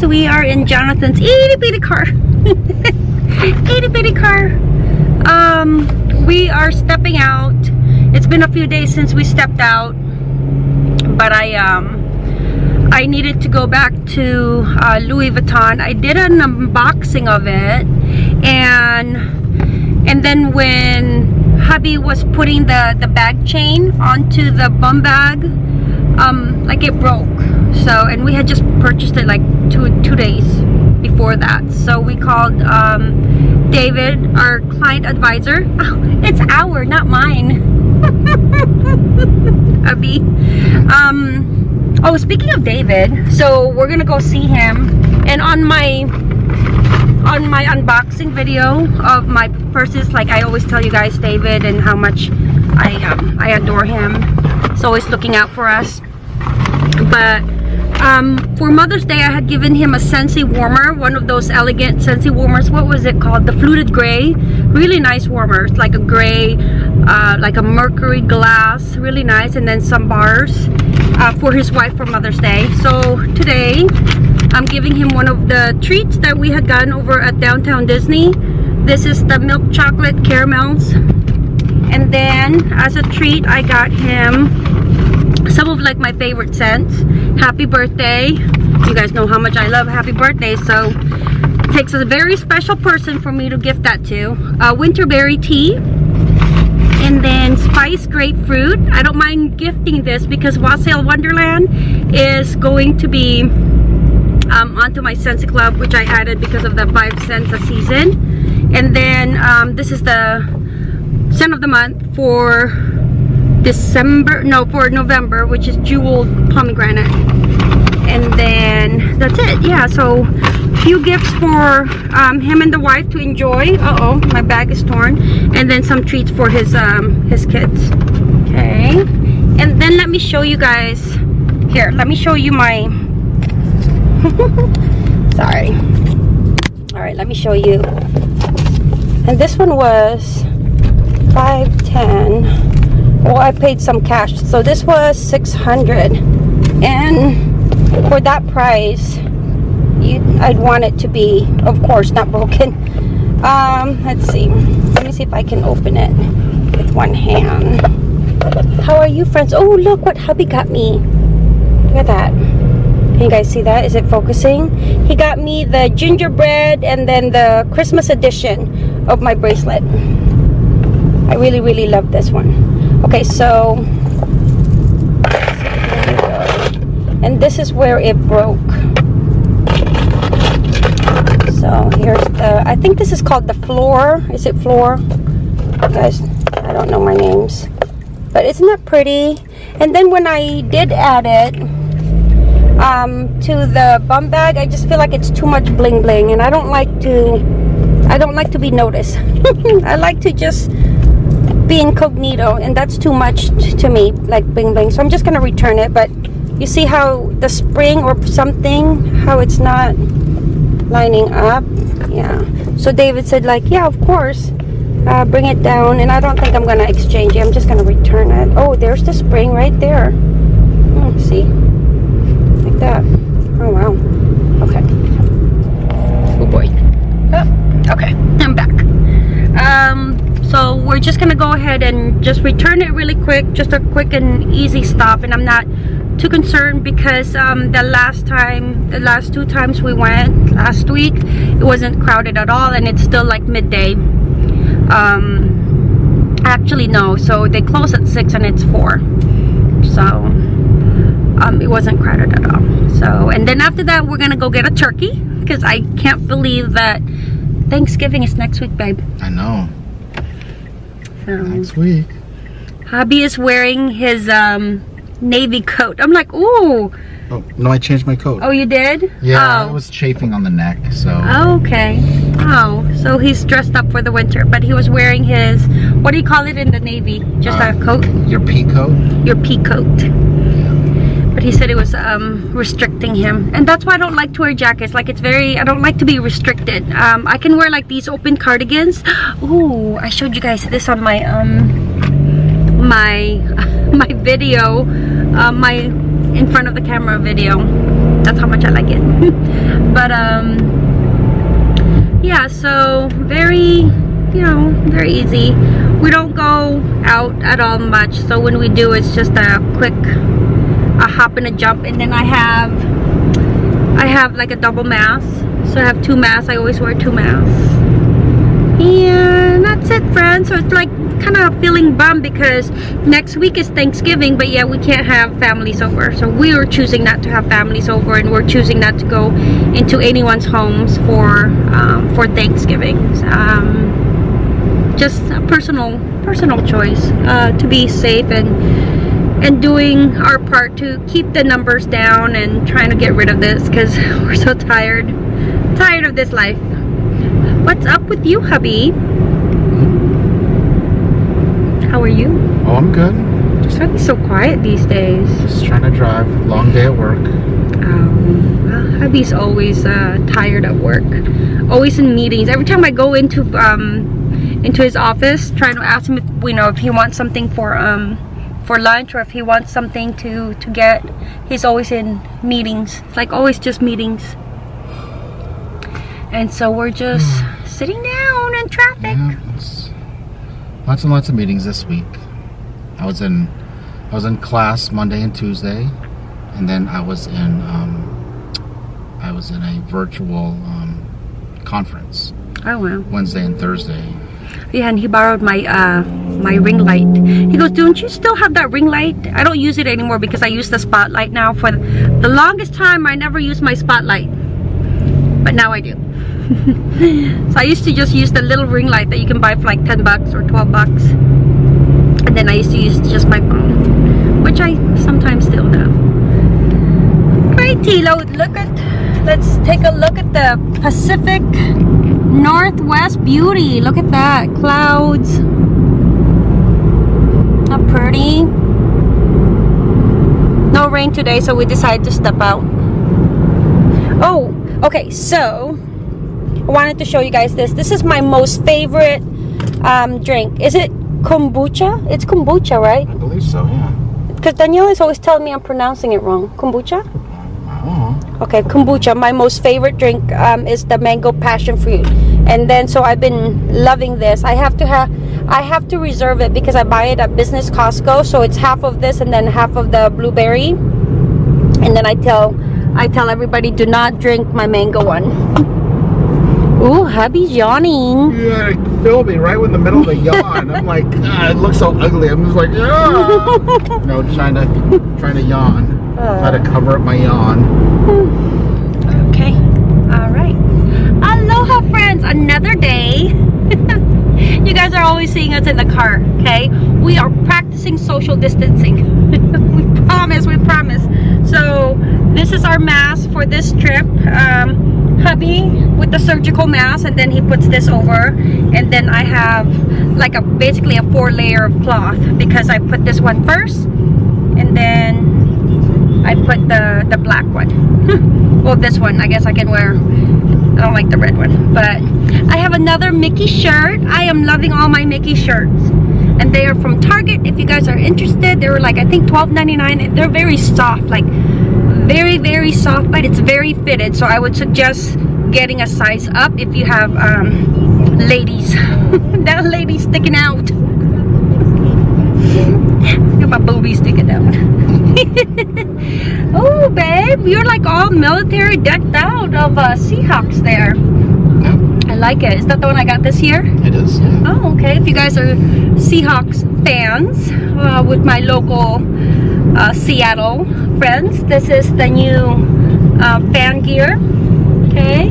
guys, we are in Jonathan's itty bitty car. itty bitty car. Um, we are stepping out. It's been a few days since we stepped out, but I um, I needed to go back to uh, Louis Vuitton. I did an unboxing of it, and and then when hubby was putting the the bag chain onto the bum bag, um, like it broke. So and we had just purchased it like two two days before that. So we called um, David, our client advisor. Oh, it's our, not mine. Abby. Um, oh, speaking of David, so we're gonna go see him. And on my on my unboxing video of my purses, like I always tell you guys, David, and how much I um, I adore him. He's always looking out for us. But um, for Mother's Day, I had given him a Scentsy warmer, one of those elegant Scentsy warmers. What was it called? The fluted gray. Really nice warmer. It's like a gray, uh, like a mercury glass. Really nice. And then some bars uh, for his wife for Mother's Day. So today, I'm giving him one of the treats that we had gotten over at Downtown Disney. This is the milk chocolate caramels. And then, as a treat, I got him some of like my favorite scents. Happy birthday. You guys know how much i love happy birthday so it takes a very special person for me to gift that to. Uh, winterberry tea. And then spice grapefruit. I don't mind gifting this because wassail wonderland is going to be um, onto my Scentsy Club which I added because of the 5 cents a season. And then um, this is the scent of the month for December, no, for November, which is jeweled pomegranate. And then that's it. Yeah, so few gifts for um, him and the wife to enjoy. Uh-oh, my bag is torn. And then some treats for his um, his kids. Okay. And then let me show you guys. Here, let me show you my... Sorry. All right, let me show you. And this one was 510 well i paid some cash. So this was 600 and for that price you i'd want it to be of course not broken. Um let's see. Let me see if i can open it with one hand. How are you friends? Oh look what hubby got me. Look at that. Can you guys see that? Is it focusing? He got me the gingerbread and then the christmas edition of my bracelet. I really really love this one okay so and this is where it broke. So here's the i think this is called the floor. Is it floor? Guys i don't know my names. But isn't that pretty? And then when i did add it um, to the bum bag i just feel like it's too much bling bling and i don't like to i don't like to be noticed. I like to just be incognito and that's too much to me like bling bling. So i'm just gonna return it but you see how the spring or something how it's not lining up? Yeah. So david said like yeah of course. Uh, bring it down and i don't think i'm gonna exchange it. I'm just gonna return it. Oh there's the spring right there. Hmm, see? Like that. Oh wow. Okay. Oh boy. Oh, okay. I'm back. Um so we're just gonna go ahead and just return it really quick just a quick and easy stop. And i'm not too concerned because um, the last time the last two times we went last week it wasn't crowded at all and it's still like midday. Um actually no. So they close at six and it's four. So um, it wasn't crowded at all. So and then after that we're gonna go get a turkey because i can't believe that thanksgiving is next week babe. I know um, Next week. Hobby is wearing his um, navy coat. I'm like, ooh. Oh, no, I changed my coat. Oh, you did? Yeah, oh. it was chafing on the neck, so. Okay. Oh, so he's dressed up for the winter, but he was wearing his, what do you call it in the Navy? Just uh, a coat? Your pea coat? Your pea coat. But he said it was um, restricting him. And that's why I don't like to wear jackets. Like it's very, I don't like to be restricted. Um, I can wear like these open cardigans. Ooh, I showed you guys this on my, um, my, my video, uh, my in front of the camera video That's how much I like it. but um, yeah, so very, you know, very easy. We don't go out at all much. So when we do, it's just a quick, a hop and a jump. And then I have, I have like a double mask. So I have two masks. I always wear two masks. And that's it, friends. So it's like kind of feeling bummed because next week is Thanksgiving, but yeah, we can't have families over. So we are choosing not to have families over, and we're choosing not to go into anyone's homes for um, for Thanksgiving. Um, just a personal personal choice uh, to be safe and and doing our part to keep the numbers down and trying to get rid of this because we're so tired tired of this life what's up with you hubby how are you Oh, I'm good. Just be so quiet these days. Just trying to drive. Long day at work. Um, well, hubby's always uh, tired at work, always in meetings. Every time I go into um, into his office, trying to ask him if you know if he wants something for um for lunch or if he wants something to to get, he's always in meetings. It's like always just meetings. And so we're just sitting down in traffic. Yeah, lots and lots of meetings this week. I was in I was in class Monday and Tuesday, and then I was in um, I was in a virtual um, conference Oh wow. Wednesday and Thursday. Yeah, and he borrowed my uh my ring light. He goes, "Don't you still have that ring light?" I don't use it anymore because I use the spotlight now. For the longest time, I never used my spotlight, but now I do. so I used to just use the little ring light that you can buy for like 10 bucks or 12 bucks. And then I used to use just my phone, which I sometimes still do. Great, Tilo. Look at, let's take a look at the Pacific Northwest beauty. Look at that. Clouds. How pretty. No rain today, so we decided to step out. Oh, okay, so I wanted to show you guys this. This is my most favorite um, drink. Is it kombucha? It's kombucha, right? I believe so. Yeah. Because Danielle is always telling me I'm pronouncing it wrong. Kombucha? Okay, kombucha. My most favorite drink um, is the mango passion fruit, and then so I've been loving this. I have to have, I have to reserve it because I buy it at Business Costco. So it's half of this and then half of the blueberry, and then I tell, I tell everybody do not drink my mango one. Ooh, hubby's yawning. Yeah, it me right in the middle of the yawn. I'm like, ah, it looks so ugly. I'm just like, ah. no, trying to trying to yawn. Try to cover up my yawn. Okay. All right. Aloha, friends. Another day. you guys are always seeing us in the car, okay? We are practicing social distancing. we promise, we promise. So, this is our mask for this trip. Um, hubby with the surgical mask and then he puts this over and then I have like a basically a four layer of cloth because I put this one first and then I put the the black one. Well this one I guess I can wear I don't like the red one but I have another Mickey shirt. I am loving all my Mickey shirts. And they are from Target. If you guys are interested they were like I think $12.99 they're very soft like very very soft but it's very fitted. So I would suggest getting a size up if you have um, ladies. That lady sticking out. Got my boobies sticking out. Oh, babe, you're like all military decked out of uh, Seahawks there. Yeah, I like it. Is that the one I got this year? it is. Yeah. Oh, okay. If you guys are Seahawks fans uh, with my local uh, Seattle friends, this is the new uh, fan gear. Okay,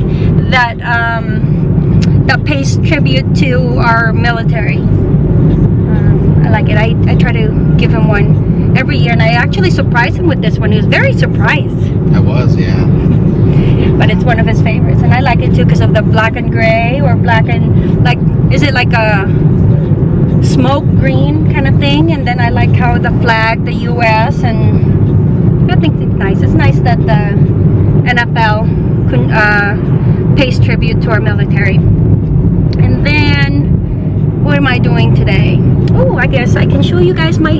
that um, that pays tribute to our military. Um, I like it. I, I try to give him one every year, and I actually surprised him with this one. He was very surprised I was. Yeah. but it's one of his favorites and I like it too because of the black and gray or black and like is it like a smoke green kind of thing and then I like how the flag the US and I think it's nice it's nice that the NFL can, uh, pays tribute to our military and then what am I doing today oh I guess I can show you guys my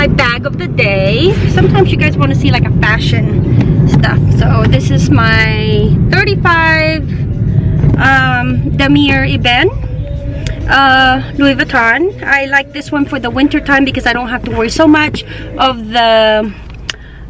my bag of the day sometimes you guys want to see like a fashion stuff. So this is my 35 um, Damier Ebene uh, Louis Vuitton. I like this one for the winter time because I don't have to worry so much of the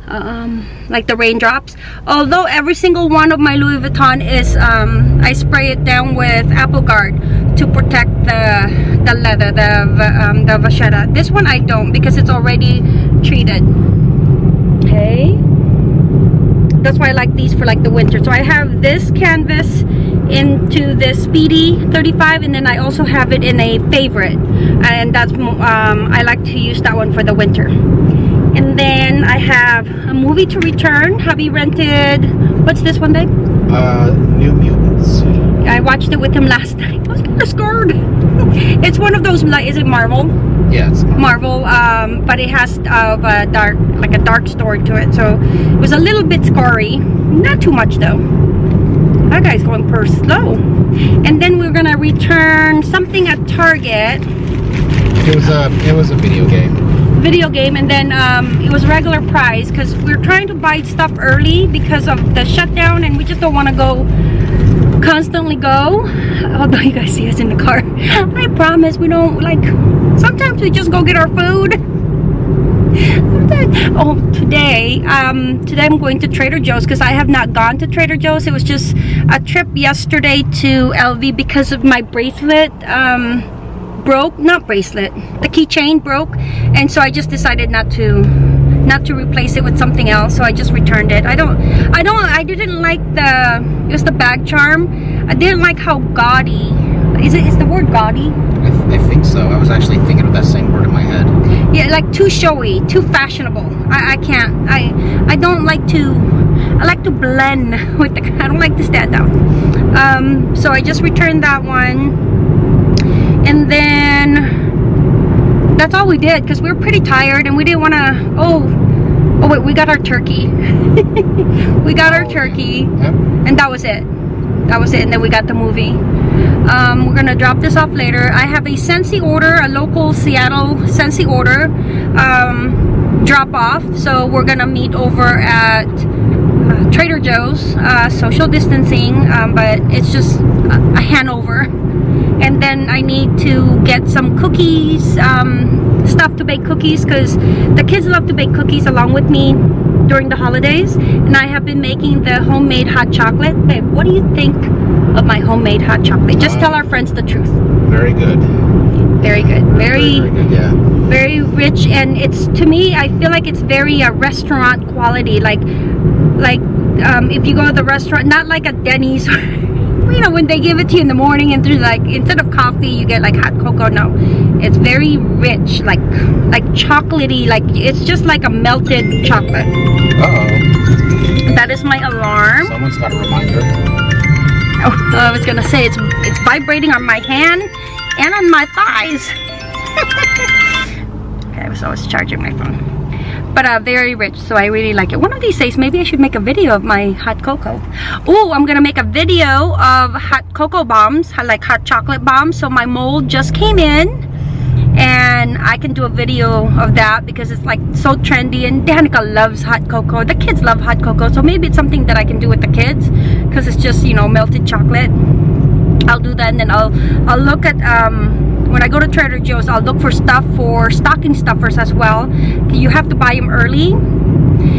um, like the raindrops. Although every single one of my Louis Vuitton is, um, I spray it down with Apple Garde to protect the the leather, the um, the vachetta. This one I don't because it's already treated. Okay. That's why I like these for like the winter. So I have this canvas into the Speedy 35 and then I also have it in a favorite and that's um, I like to use that one for the winter and then I have a movie to return. Hubby rented what's this one babe? Uh, New Mutants. I watched it with him last night. I was kind of scared. It's one of those like is it Marvel? Yeah, it's Marvel. Um, but it has uh, a dark like a dark story to it. So it was a little bit scary. Not too much though. That guy's going per slow. And then we're gonna return something at Target. It was a it was a video game. Video game and then um, it was regular price because we're trying to buy stuff early because of the shutdown and we just don't want to go constantly go. Although you guys see us in the car. I promise we don't like sometimes we just go get our food. Oh today um today i'm going to trader joe's because i have not gone to trader joe's. It was just a trip yesterday to lv because of my bracelet um broke not bracelet the keychain broke and so i just decided not to not to replace it with something else so i just returned it. I don't i don't i didn't like the it was the bag charm. I didn't like how gaudy is it is the word gaudy? I, th I think so. I was actually thinking of that same word in my head. yeah like too showy too fashionable. I i can't i i don't like to i like to blend with the i don't like to stand out. Um so i just returned that one and then that's all we did because we were pretty tired and we didn't want to oh oh wait we got our turkey. We got our turkey. Yep. and that was it. That was it and then we got the movie. Um, we're gonna drop this off later. I have a Scentsy order a local Seattle Scentsy order um, drop off. So we're gonna meet over at uh, Trader Joe's uh, social distancing um, but it's just a, a Hanover and then I need to get some cookies um, stuff to bake cookies because the kids love to bake cookies along with me during the holidays and I have been making the homemade hot chocolate babe what do you think of my homemade hot chocolate just tell our friends the truth Very good. very good very very good. Yeah. very rich and it's to me I feel like it's very uh, restaurant quality like like um, if you go to the restaurant not like a Denny's you know when they give it to you in the morning and through like instead of coffee you get like hot cocoa. No it's very rich like like chocolatey like it's just like a melted chocolate. Uh oh. that is my alarm. Someone's got a reminder. oh, I was gonna say it's it's vibrating on my hand and on my thighs. Okay so I was always charging my phone but uh, very rich so I really like it. One of these days maybe I should make a video of my hot cocoa. Oh I'm gonna make a video of hot cocoa bombs like hot chocolate bombs. So my mold just came in and I can do a video of that because it's like so trendy and Danica loves hot cocoa. The kids love hot cocoa so maybe it's something that I can do with the kids because it's just you know melted chocolate. I'll do that and then I'll I'll look at um when I go to Trader Joe's I'll look for stuff for stocking stuffers as well. You have to buy them early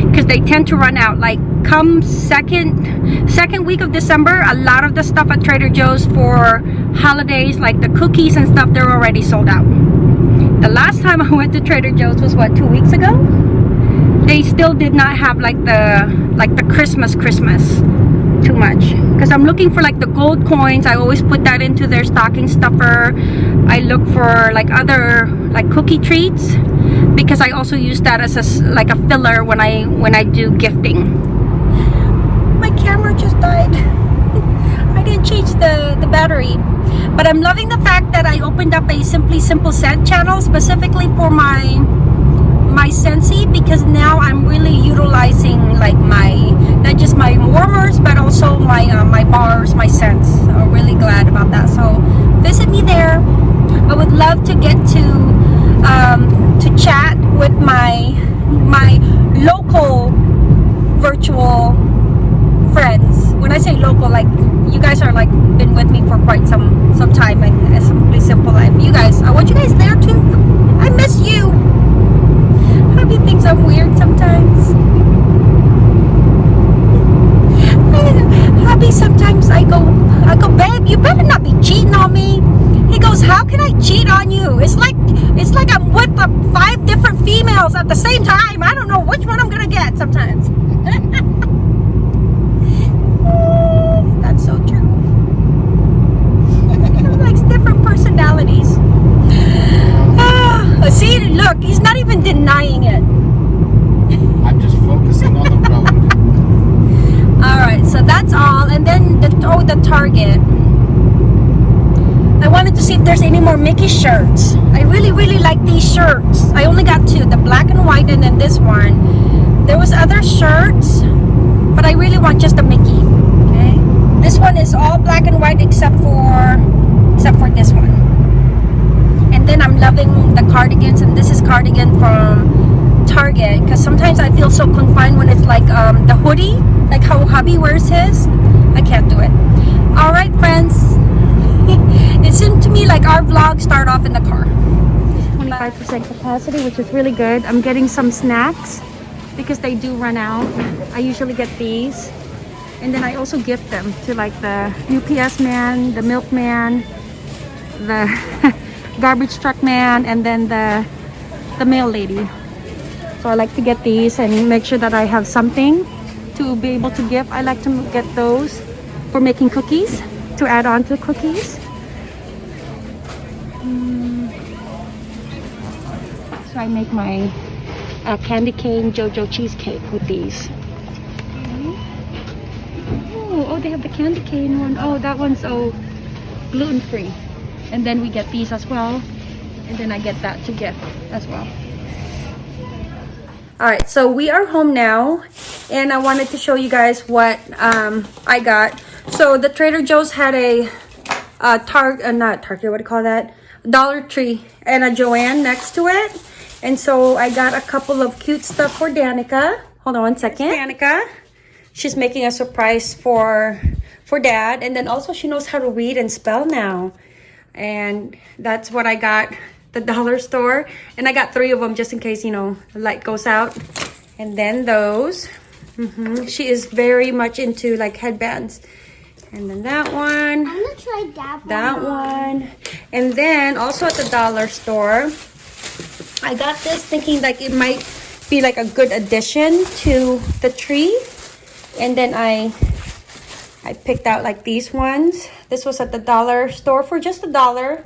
because they tend to run out. Like come second second week of December a lot of the stuff at Trader Joe's for holidays like the cookies and stuff they're already sold out. The last time I went to Trader Joe's was what two weeks ago? They still did not have like the like the Christmas Christmas too much. Because I'm looking for like the gold coins. I always put that into their stocking stuffer. I look for like other like cookie treats because I also use that as a like a filler when I when I do gifting. My camera just died. I didn't change the the battery. But I'm loving the fact that I opened up a Simply Simple scent channel specifically for my my Scentsy because now I'm really utilizing like my not just my warmers but also my uh, my bars my scents. I'm really glad about that. So visit me there. I would love to get to um, to chat with my my local virtual friends. When I say local like you guys are like been with me for quite some some time and, it's a pretty simple life. You guys I want you guys there too. I miss you. Happy thinks I'm weird sometimes. Hubby, sometimes I go, I go, babe, you better not be cheating on me. He goes, how can I cheat on you? It's like, it's like I'm with uh, five different females at the same time. I don't know which one I'm gonna get sometimes. That's so true. Likes different personalities. Ah, see, look, he's not even denying it. I'm just focusing on. All right, so that's all. And then the oh, the Target. I wanted to see if there's any more Mickey shirts. I really, really like these shirts. I only got two, the black and white, and then this one. There was other shirts, but I really want just a Mickey. Okay, this one is all black and white except for except for this one. And then I'm loving the cardigans, and this is cardigan from Target because sometimes I feel so confined when it's like um, the hoodie, like how hubby wears his. I can't do it. All right, friends. it seemed to me like our vlog start off in the car. 25% capacity, which is really good. I'm getting some snacks because they do run out. I usually get these. And then I also gift them to like the UPS man, the milkman, the garbage truck man, and then the the mail lady. So I like to get these and make sure that I have something to be able to give. I like to get those for making cookies, to add on to the cookies. Mm. So I make my uh, candy cane Jojo cheesecake with these. Oh, oh, they have the candy cane one. Oh, that one's oh gluten free. And then we get these as well. And then I get that to gift as well. All right, so we are home now, and I wanted to show you guys what um, I got. So the Trader Joe's had a uh, Tar, uh, not Target, what do you call that? Dollar Tree and a Joann next to it. And so I got a couple of cute stuff for Danica. Hold on one second. Danica. She's making a surprise for for dad. And then also she knows how to read and spell now. And that's what I got the dollar store. And I got three of them just in case, you know, the light goes out. And then those. hmm She is very much into like headbands. And then that one. I'm gonna try that one. That one. And then also at the dollar store, I got this thinking like it might be like a good addition to the tree. And then I I picked out like these ones. This was at the dollar store for just a dollar.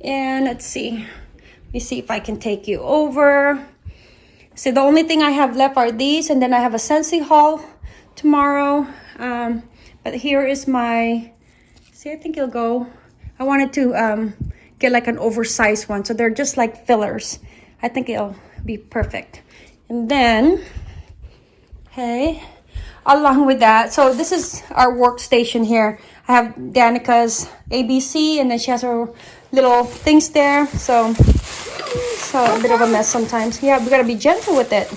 And let's see. Let me see if I can take you over. So the only thing I have left are these, and then I have a Scentsy haul tomorrow. Um, but here is my, see, I think it'll go. I wanted to um, get like an oversized one. So they're just like fillers. I think it'll be perfect. And then, hey, along with that, so this is our workstation here. I have Danica's ABC and then she has her little things there. So, so a bit of a mess sometimes. Yeah, we gotta be gentle with it.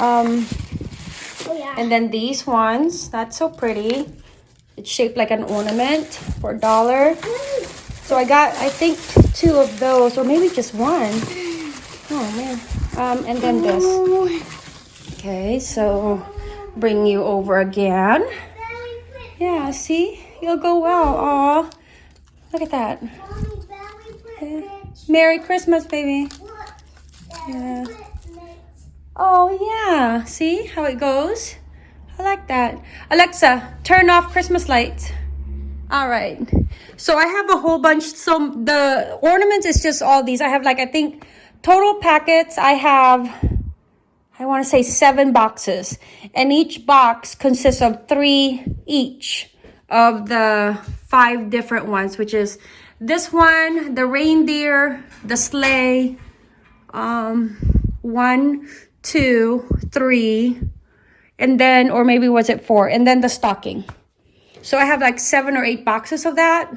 Um, Oh and then these ones, that's so pretty. It's shaped like an ornament for a dollar. So I got, I think, two of those, or maybe just one. Oh man. Um, and then this. Okay, so bring you over again. Yeah, see? You'll go well. Aw. Look at that. Okay. Merry Christmas, baby. Yeah. Oh, yeah. See how it goes? I like that. Alexa, turn off Christmas lights. All right. So I have a whole bunch. So the ornaments is just all these. I have like, I think, total packets. I have, I want to say seven boxes. And each box consists of three each of the five different ones, which is this one, the reindeer, the sleigh, um, one, two, three, and then, or maybe was it four, and then the stocking. So I have like seven or eight boxes of that.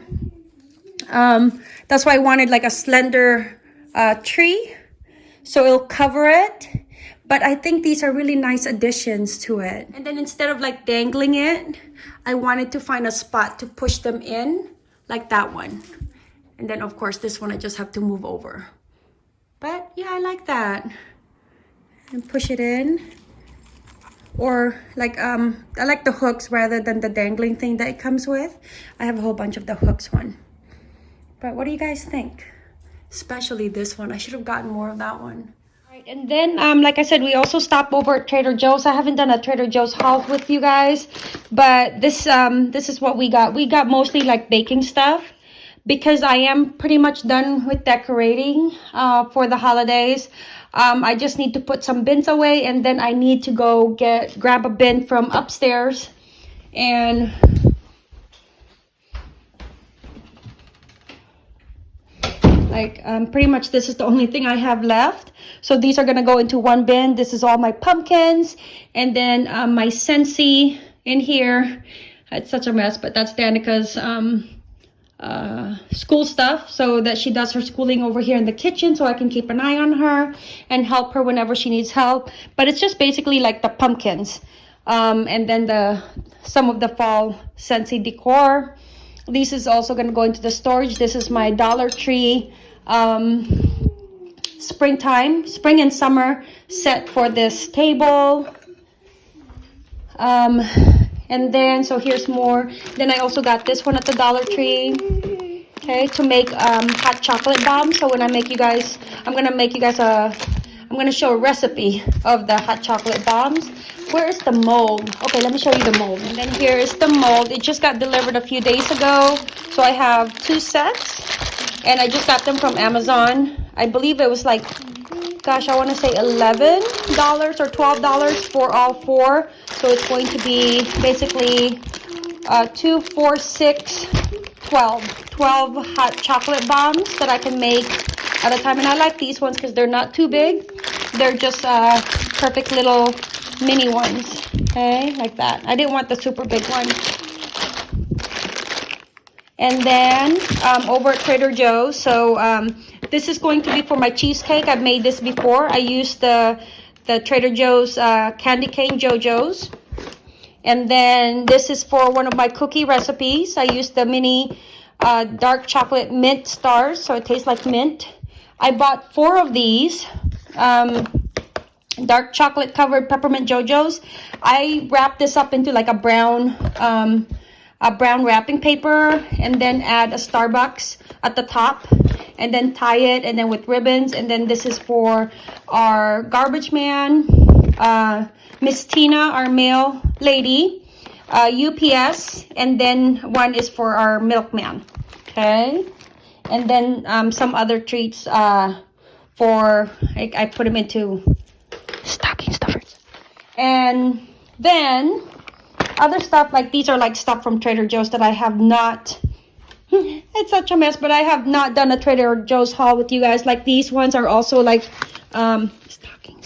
Um, that's why I wanted like a slender uh, tree. So it'll cover it. But I think these are really nice additions to it. And then instead of like dangling it, I wanted to find a spot to push them in, like that one. And then of course this one I just have to move over. But yeah, I like that. And push it in. Or like, um, I like the hooks rather than the dangling thing that it comes with. I have a whole bunch of the hooks one. But what do you guys think? Especially this one. I should have gotten more of that one. Right, and then, um, like I said, we also stopped over at Trader Joe's. I haven't done a Trader Joe's haul with you guys, but this, um, this is what we got. We got mostly like baking stuff because I am pretty much done with decorating uh, for the holidays. Um, I just need to put some bins away and then I need to go get grab a bin from upstairs and like um, pretty much this is the only thing I have left. So these are gonna go into one bin. This is all my pumpkins and then um, my Scentsy in here. It's such a mess, but that's Danica's um, uh, school stuff so that she does her schooling over here in the kitchen so I can keep an eye on her and help her whenever she needs help. But it's just basically like the pumpkins. Um, and then the some of the fall Scentsy decor. This is also going to go into the storage. This is my Dollar Tree um, springtime, spring and summer set for this table. Um, and then, so here's more. Then I also got this one at the Dollar Tree. Okay, to make um, hot chocolate bombs. So when I make you guys, I'm going to make you guys a, I'm going to show a recipe of the hot chocolate bombs. Where is the mold? Okay, let me show you the mold. And then here is the mold. It just got delivered a few days ago. So I have two sets. And I just got them from Amazon. I believe it was like gosh, I want to say $11 or $12 for all four. So it's going to be basically uh, 2, 4, 6, 12. 12 hot chocolate bombs that I can make at a time. And I like these ones because they're not too big. They're just uh, perfect little mini ones. Okay, like that. I didn't want the super big one. And then um, over at Trader Joe's, so um, this is going to be for my cheesecake. I've made this before. I used the, the Trader Joe's uh, candy cane JoJo's. And then this is for one of my cookie recipes. I used the mini uh, dark chocolate mint stars, so it tastes like mint. I bought four of these. Um, dark chocolate covered peppermint JoJo's. I wrapped this up into like a brown um, a brown wrapping paper and then add a Starbucks at the top and then tie it and then with ribbons and then this is for our garbage man uh, Miss Tina our mail lady uh, UPS and then one is for our milkman okay? And then um, some other treats uh, for I, I put them into stocking stuffers. And then other stuff like these are like stuff from Trader Joe's that I have not it's such a mess but I have not done a Trader Joe's haul with you guys. Like these ones are also like um stocking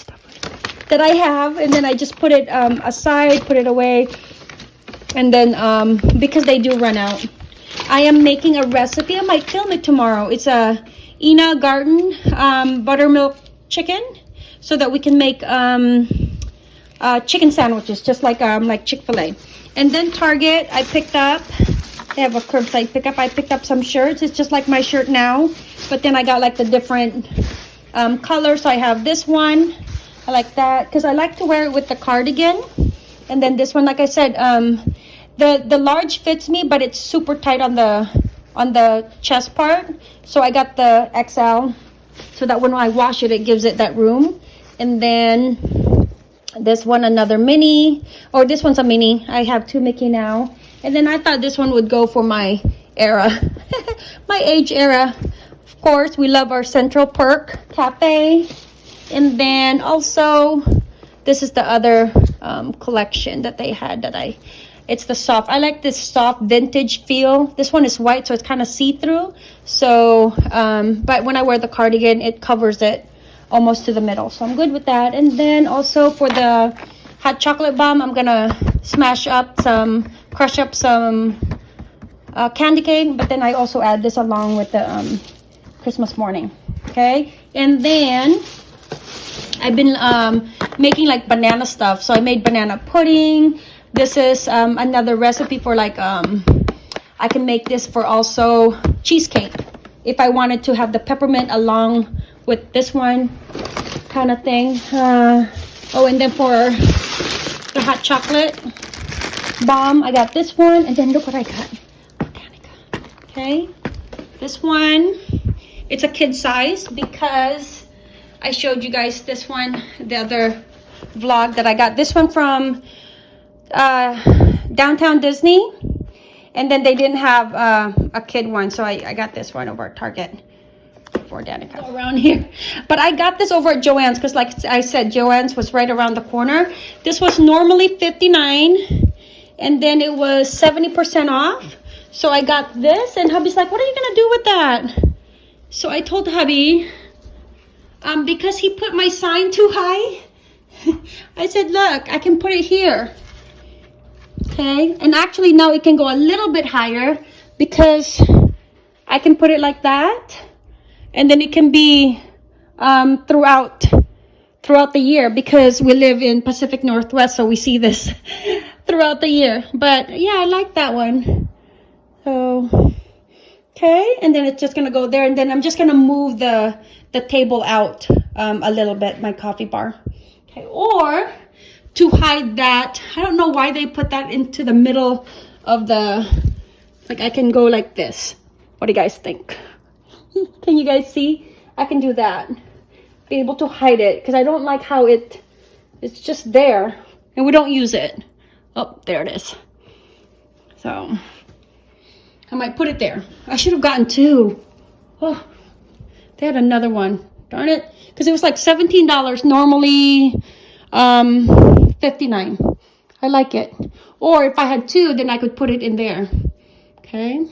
that I have and then I just put it um aside put it away and then um because they do run out. I am making a recipe. I might film it tomorrow. It's a Ina Garten um, buttermilk chicken so that we can make um uh, chicken sandwiches, just like um, like Chick-fil-A. And then Target, I picked up, they have a curbside pickup. I picked up some shirts. It's just like my shirt now, but then I got like the different um, colors. So I have this one. I like that because I like to wear it with the cardigan. And then this one, like I said, um, the the large fits me, but it's super tight on the on the chest part. So I got the XL so that when I wash it, it gives it that room. And then this one another mini or this one's a mini i have two mickey now and then i thought this one would go for my era. My age era. Of course we love our central perk cafe. And then also this is the other um, collection that they had that i it's the soft i like this soft vintage feel. This one is white so it's kind of see-through. So um, but when i wear the cardigan it covers it almost to the middle. So i'm good with that. And then also for the hot chocolate bomb i'm gonna smash up some crush up some uh, candy cane but then i also add this along with the um, christmas morning okay and then I've been um, making like banana stuff. So I made banana pudding. This is um, another recipe for like, um, I can make this for also cheesecake. If I wanted to have the peppermint along with this one kind of thing. Uh, oh, and then for the hot chocolate bomb, I got this one. And then look what I got. Botanica. Okay. This one, it's a kid size because I showed you guys this one, the other vlog that I got. This one from uh, Downtown Disney. And then they didn't have uh, a kid one, so I, I got this one over at Target for Danica around here. But I got this over at Joann's because like I said, Joann's was right around the corner. This was normally 59 and then it was 70% off. So I got this and hubby's like, what are you gonna do with that? So I told hubby, um, because he put my sign too high, I said, look, I can put it here. Okay, and actually now it can go a little bit higher because I can put it like that. And then it can be um, throughout throughout the year because we live in Pacific Northwest, so we see this throughout the year. But yeah, I like that one. So okay, and then it's just gonna go there, and then I'm just gonna move the the table out um, a little bit, my coffee bar. Okay, or to hide that, I don't know why they put that into the middle of the, like I can go like this. What do you guys think? Can you guys see? I can do that. Be able to hide it because I don't like how it, it's just there and we don't use it. Oh, there it is. So I might put it there. I should have gotten two. Oh, they had another one. Darn it. Because it was like $17 normally um 59 I like it or if I had two then I could put it in there okay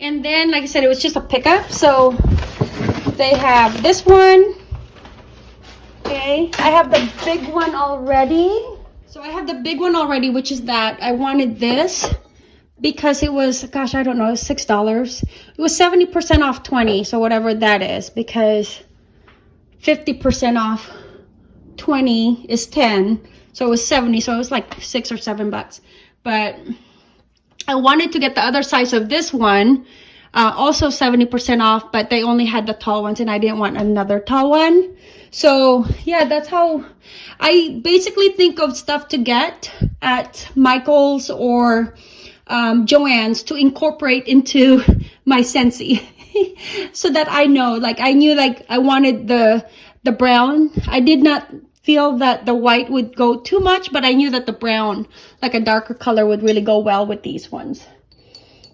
and then like I said it was just a pickup. So they have this one. Okay. I have the big one already. So I have the big one already which is that I wanted this because it was gosh I don't know six dollars. It was 70 percent off 20 so whatever that is because 50 percent off 20 is 10 so it was 70 so it was like six or seven bucks. But I wanted to get the other size of this one uh, also 70% off but they only had the tall ones and I didn't want another tall one. So yeah that's how I basically think of stuff to get at Michael's or um, Joann's to incorporate into my Scentsy so that I know like I knew like I wanted the the brown. I did not feel that the white would go too much but I knew that the brown like a darker color would really go well with these ones.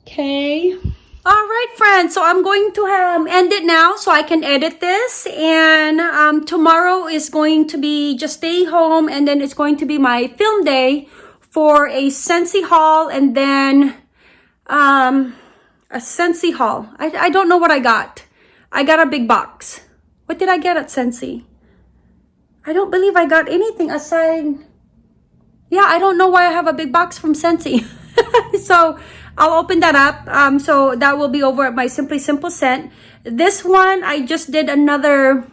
Okay. All right friends. So i'm going to um, end it now so i can edit this. And um, tomorrow is going to be just stay home and then it's going to be my film day for a Scentsy haul and then um, a Scentsy haul. I, I don't know what i got. I got a big box. What did i get at Scentsy i don't believe i got anything aside yeah i don't know why i have a big box from Scentsy so I'll open that up. Um, so that will be over at my Simply Simple scent. This one, I just did another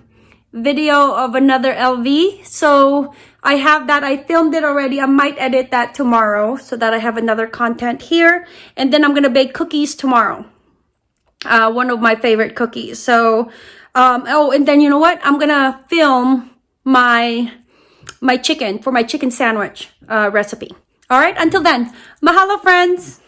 video of another LV. So I have that. I filmed it already. I might edit that tomorrow so that I have another content here. And then I'm going to bake cookies tomorrow. Uh, one of my favorite cookies. So, um, oh, and then you know what? I'm going to film my, my chicken for my chicken sandwich uh, recipe. All right. Until then, mahalo friends.